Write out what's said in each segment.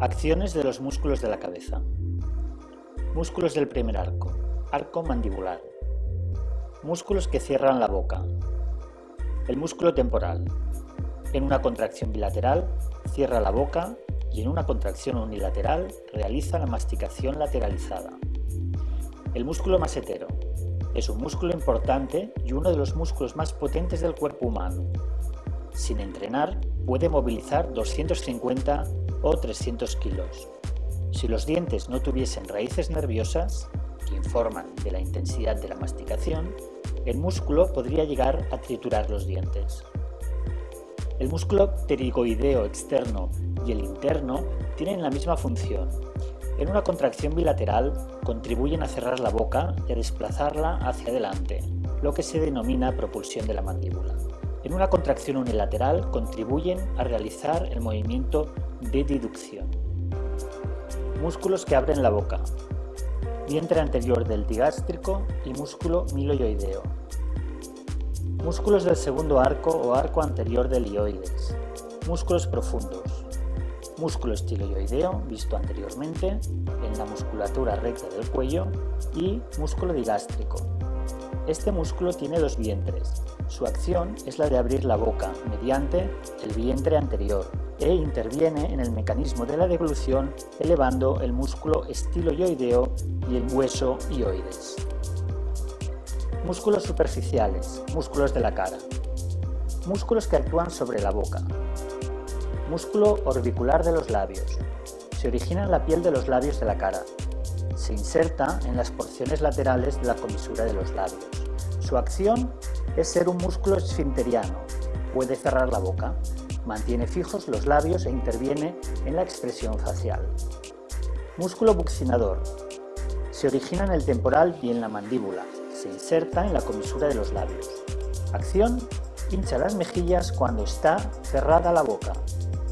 Acciones de los músculos de la cabeza. Músculos del primer arco. Arco mandibular. Músculos que cierran la boca. El músculo temporal. En una contracción bilateral, cierra la boca y en una contracción unilateral realiza la masticación lateralizada. El músculo masetero. Es un músculo importante y uno de los músculos más potentes del cuerpo humano. Sin entrenar, puede movilizar 250 o 300 kilos. Si los dientes no tuviesen raíces nerviosas, que informan de la intensidad de la masticación, el músculo podría llegar a triturar los dientes. El músculo pterigoideo externo y el interno tienen la misma función. En una contracción bilateral contribuyen a cerrar la boca y a desplazarla hacia adelante, lo que se denomina propulsión de la mandíbula. En una contracción unilateral contribuyen a realizar el movimiento de deducción. Músculos que abren la boca. Vientre anterior del digástrico y músculo miloioideo. Músculos del segundo arco o arco anterior del ioides. Músculos profundos. Músculo estiloioideo, visto anteriormente, en la musculatura recta del cuello, y músculo digástrico. Este músculo tiene dos vientres. Su acción es la de abrir la boca mediante el vientre anterior, e interviene en el mecanismo de la deglución elevando el músculo estiloioideo y el hueso ioides. Músculos superficiales, músculos de la cara. Músculos que actúan sobre la boca. Músculo orbicular de los labios. Se origina en la piel de los labios de la cara. Se inserta en las porciones laterales de la comisura de los labios. Su acción es ser un músculo esfinteriano. Puede cerrar la boca mantiene fijos los labios e interviene en la expresión facial. Músculo buccinador. Se origina en el temporal y en la mandíbula. Se inserta en la comisura de los labios. Acción. Hincha las mejillas cuando está cerrada la boca.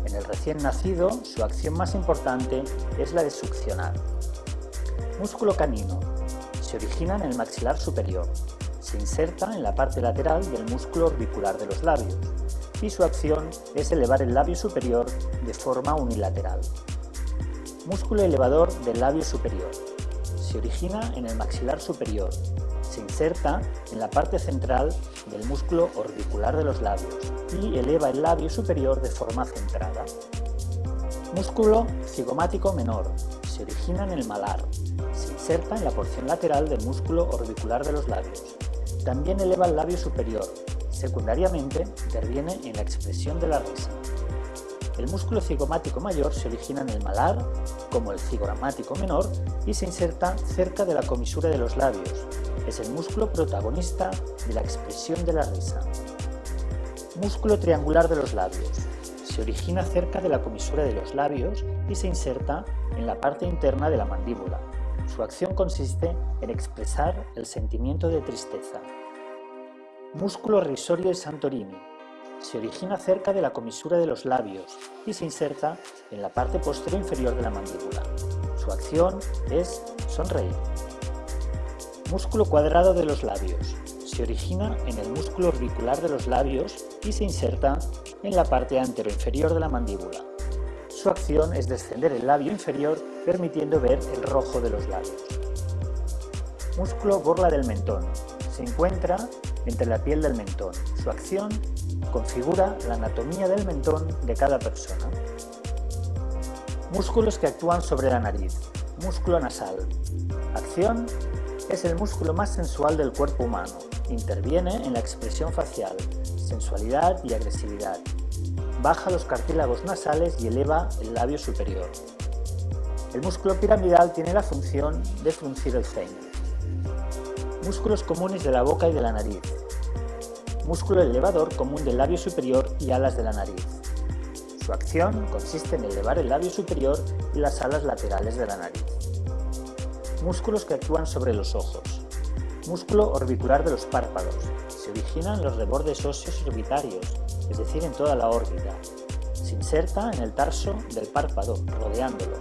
En el recién nacido, su acción más importante es la de succionar. Músculo canino. Se origina en el maxilar superior. Se inserta en la parte lateral del músculo orbicular de los labios y su acción es elevar el labio superior de forma unilateral. Músculo elevador del labio superior. Se origina en el maxilar superior. Se inserta en la parte central del músculo orbicular de los labios y eleva el labio superior de forma centrada. Músculo cigomático menor. Se origina en el malar. Se inserta en la porción lateral del músculo orbicular de los labios. También eleva el labio superior, Secundariamente, interviene en la expresión de la risa. El músculo cigomático mayor se origina en el malar, como el cigogramático menor, y se inserta cerca de la comisura de los labios. Es el músculo protagonista de la expresión de la risa. Músculo triangular de los labios. Se origina cerca de la comisura de los labios y se inserta en la parte interna de la mandíbula. Su acción consiste en expresar el sentimiento de tristeza. Músculo risorio de Santorini. Se origina cerca de la comisura de los labios y se inserta en la parte posterior inferior de la mandíbula. Su acción es sonreír. Músculo cuadrado de los labios. Se origina en el músculo orbicular de los labios y se inserta en la parte anteroinferior de la mandíbula. Su acción es descender el labio inferior permitiendo ver el rojo de los labios. Músculo borla del mentón. Se encuentra entre la piel del mentón. Su acción configura la anatomía del mentón de cada persona. Músculos que actúan sobre la nariz. Músculo nasal. Acción es el músculo más sensual del cuerpo humano. Interviene en la expresión facial, sensualidad y agresividad. Baja los cartílagos nasales y eleva el labio superior. El músculo piramidal tiene la función de fruncir el ceño. Músculos comunes de la boca y de la nariz. Músculo elevador común del labio superior y alas de la nariz. Su acción consiste en elevar el labio superior y las alas laterales de la nariz. Músculos que actúan sobre los ojos. Músculo orbicular de los párpados. Se origina en los rebordes óseos orbitarios, es decir, en toda la órbita. Se inserta en el tarso del párpado, rodeándolo.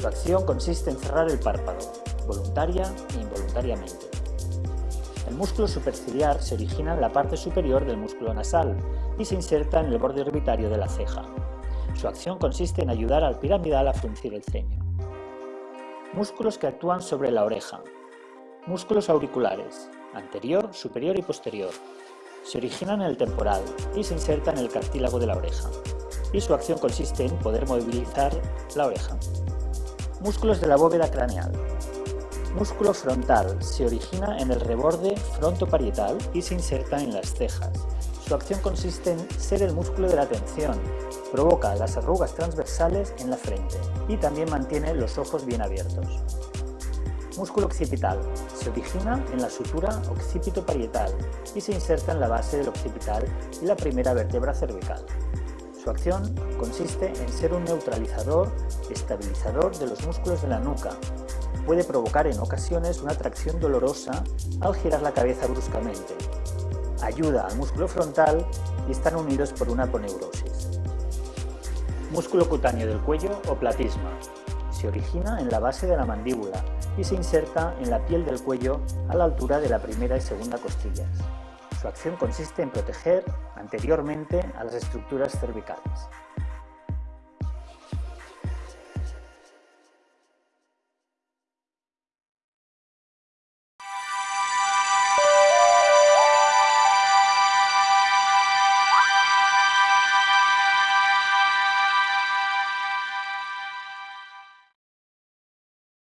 Su acción consiste en cerrar el párpado, voluntaria e involuntariamente. El músculo superciliar se origina en la parte superior del músculo nasal y se inserta en el borde orbitario de la ceja. Su acción consiste en ayudar al piramidal a fruncir el ceño. Músculos que actúan sobre la oreja. Músculos auriculares, anterior, superior y posterior. Se originan en el temporal y se insertan en el cartílago de la oreja. Y su acción consiste en poder movilizar la oreja. Músculos de la bóveda craneal. Músculo frontal. Se origina en el reborde frontoparietal y se inserta en las cejas. Su acción consiste en ser el músculo de la atención. Provoca las arrugas transversales en la frente y también mantiene los ojos bien abiertos. Músculo occipital. Se origina en la sutura occipito-parietal y se inserta en la base del occipital y la primera vértebra cervical. Su acción consiste en ser un neutralizador, estabilizador de los músculos de la nuca. Puede provocar en ocasiones una tracción dolorosa al girar la cabeza bruscamente. Ayuda al músculo frontal y están unidos por una aponeurosis. Músculo cutáneo del cuello o platisma. Se origina en la base de la mandíbula y se inserta en la piel del cuello a la altura de la primera y segunda costillas. Su acción consiste en proteger anteriormente a las estructuras cervicales.